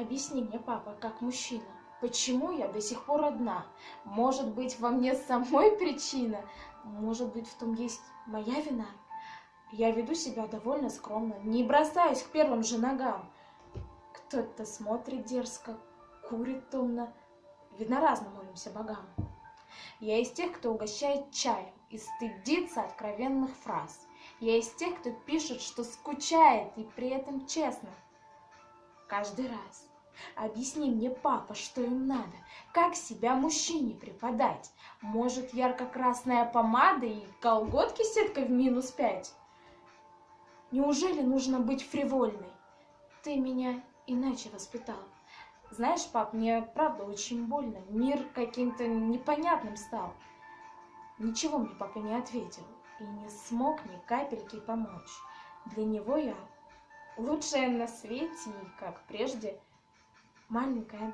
Объясни мне, папа, как мужчина, почему я до сих пор одна? Может быть, во мне самой причина? Может быть, в том есть моя вина? Я веду себя довольно скромно, не бросаюсь к первым же ногам. Кто-то смотрит дерзко, курит томно. Видно, разно молимся богам. Я из тех, кто угощает чаем и стыдится откровенных фраз. Я из тех, кто пишет, что скучает и при этом честно. Каждый раз. Объясни мне, папа, что им надо. Как себя мужчине преподать? Может, ярко-красная помада и колготки сеткой в минус пять? Неужели нужно быть фривольной? Ты меня иначе воспитал. Знаешь, пап, мне правда очень больно. Мир каким-то непонятным стал. Ничего мне папа не ответил и не смог ни капельки помочь. Для него я лучшая на свете и, как прежде, маленькая